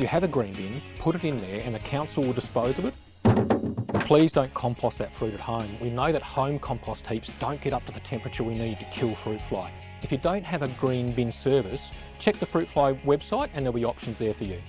If you have a green bin, put it in there and the council will dispose of it. Please don't compost that fruit at home. We know that home compost heaps don't get up to the temperature we need to kill fruit fly. If you don't have a green bin service, check the fruit fly website and there'll be options there for you.